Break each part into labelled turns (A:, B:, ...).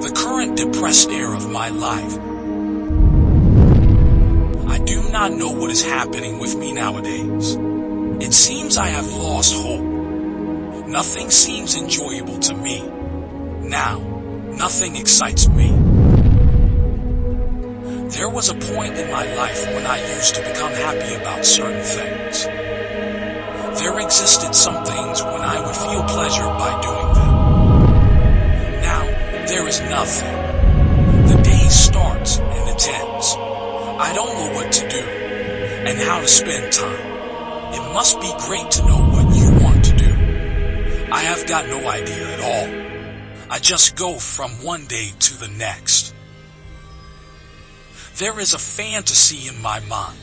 A: the current depressed air of my life. I do not know what is happening with me nowadays. It seems I have lost hope. Nothing seems enjoyable to me. Now, nothing excites me. There was a point in my life when I used to become happy about certain things. There existed some things when I would feel pleasure by doing is nothing. The day starts and it ends. I don't know what to do and how to spend time. It must be great to know what you want to do. I have got no idea at all. I just go from one day to the next. There is a fantasy in my mind.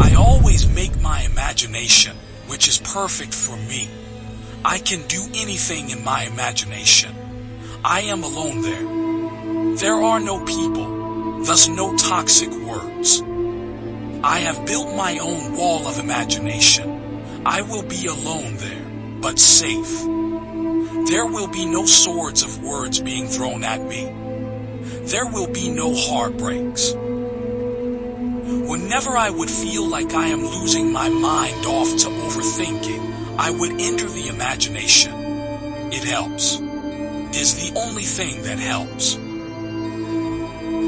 A: I always make my imagination which is perfect for me. I can do anything in my imagination. I am alone there. There are no people, thus no toxic words. I have built my own wall of imagination. I will be alone there, but safe. There will be no swords of words being thrown at me. There will be no heartbreaks. Whenever I would feel like I am losing my mind off to overthinking, I would enter the imagination. It helps. Is the only thing that helps.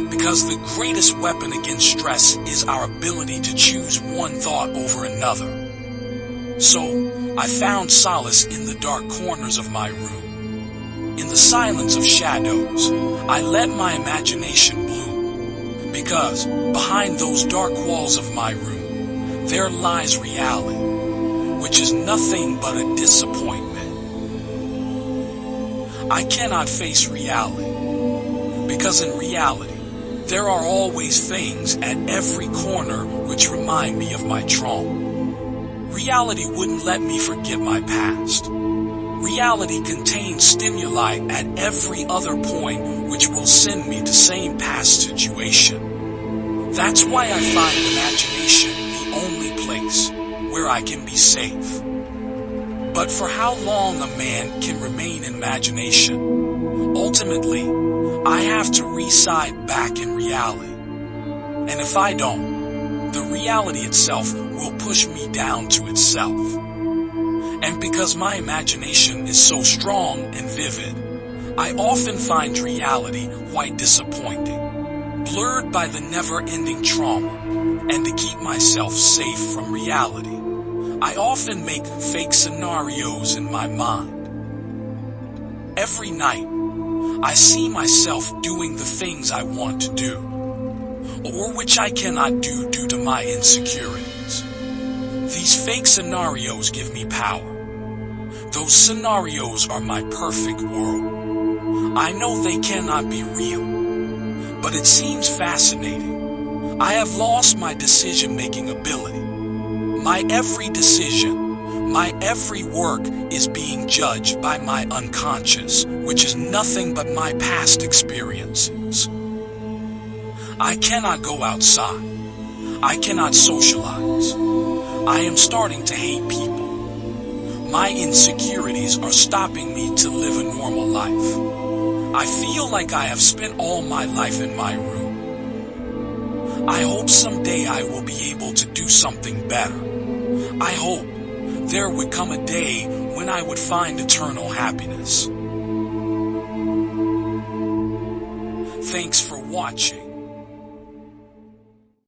A: Because the greatest weapon against stress is our ability to choose one thought over another. So, I found solace in the dark corners of my room. In the silence of shadows, I let my imagination bloom because behind those dark walls of my room, there lies reality, which is nothing but a disappointment. I cannot face reality, because in reality, there are always things at every corner which remind me of my trauma. Reality wouldn't let me forget my past. Reality contains stimuli at every other point which will send me to same past situation. That's why I find imagination the only place where I can be safe. But for how long a man can remain in imagination? Ultimately, I have to reside back in reality. And if I don't, the reality itself will push me down to itself. And because my imagination is so strong and vivid, I often find reality quite disappointing, blurred by the never-ending trauma, and to keep myself safe from reality, I often make fake scenarios in my mind. Every night, I see myself doing the things I want to do, or which I cannot do due to my insecurities. These fake scenarios give me power. Those scenarios are my perfect world. I know they cannot be real, but it seems fascinating. I have lost my decision-making ability. My every decision, my every work is being judged by my unconscious, which is nothing but my past experiences. I cannot go outside. I cannot socialize. I am starting to hate people. My insecurities are stopping me to live a normal life. I feel like I have spent all my life in my room. I hope someday I will be able to do something better. I hope there would come a day when I would find eternal happiness. Thanks for watching.